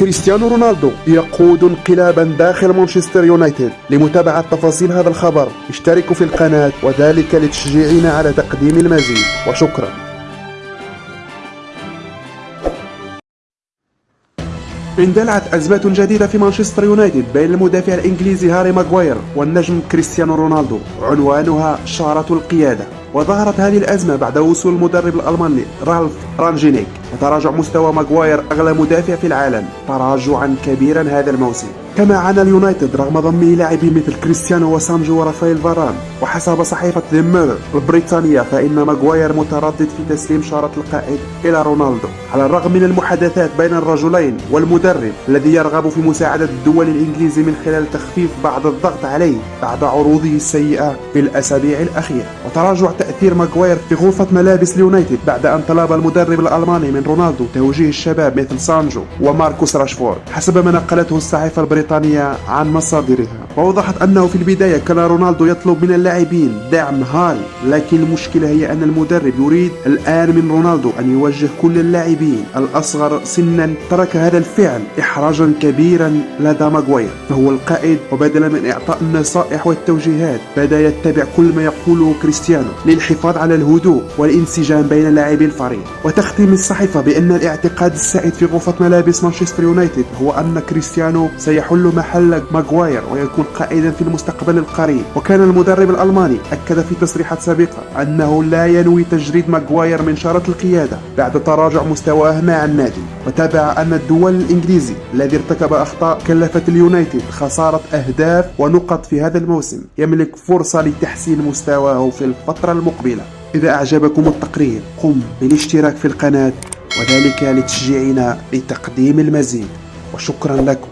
كريستيانو رونالدو يقود انقلابا داخل مانشستر يونايتد لمتابعة تفاصيل هذا الخبر. اشتركوا في القناة وذلك لتشجيعنا على تقديم المزيد. وشكرا. اندلعت أزمات جديدة في مانشستر يونايتد بين المدافع الإنجليزي هاري ماغواير والنجم كريستيانو رونالدو عنوانها شارة القيادة. وظهرت هذه الأزمة بعد وصول المدرب الألماني رالف رانجينيك. وتراجع مستوى ماغواير أغلى مدافع في العالم. تراجعا كبيرا هذا الموسم. كما عانى اليونايتد رغم ضم لاعبين مثل كريستيانو وسانجو ورافائيل فاران. وحسب صحيفة ميرور البريطانية فإن ماغواير متردد في تسليم شارة القائد إلى رونالدو. على الرغم من المحادثات بين الرجلين والمدرب الذي يرغب في مساعدة الدولي الإنجليزي من خلال تخفيف بعض الضغط عليه بعد عروضه السيئة في الأسابيع الأخيرة. وتراجع تأثير ماغواير في غرفة ملابس اليونايتد بعد أن طلب المدرب الألماني من رونالدو توجيه الشباب مثل سانجو وماركوس راشفورد. حسب ما نقلته الصحيفة البريطانية عن مصادرها. وأوضحت أنه في البداية كان رونالدو يطلب من اللاعبين دعم هاري لكن المشكلة هي أن المدرب يريد الآن من رونالدو أن يوجه كل اللاعبين الأصغر سنا. ترك هذا الفعل إحراجا كبيرا لدى ماغواير فهو القائد. وبدلا من إعطاء النصائح والتوجيهات بدأ يتبع كل ما يقوله كريستيانو للحفاظ على الهدوء والانسجام بين لاعبي الفريق. وتختم الصحيفة بأن الاعتقاد السائد في غرفة ملابس مانشستر يونايتد هو أن كريستيانو سيحل محل ماغواير ويكون قائدا في المستقبل القريب. وكان المدرب الألماني أكد في تصريحات سابقة أنه لا ينوي تجريد ماغواير من شارة القيادة بعد تراجع مستواه مع النادي وتابع أن الدولي الإنجليزي الذي ارتكب أخطاء كلفت اليونايتد خسارة أهداف ونقط في هذا الموسم يملك فرصة لتحسين مستواه في الفترة المقبلة. إذا أعجبكم التقرير قم بالاشتراك في القناة وذلك لتشجيعنا لتقديم المزيد. وشكرا لكم.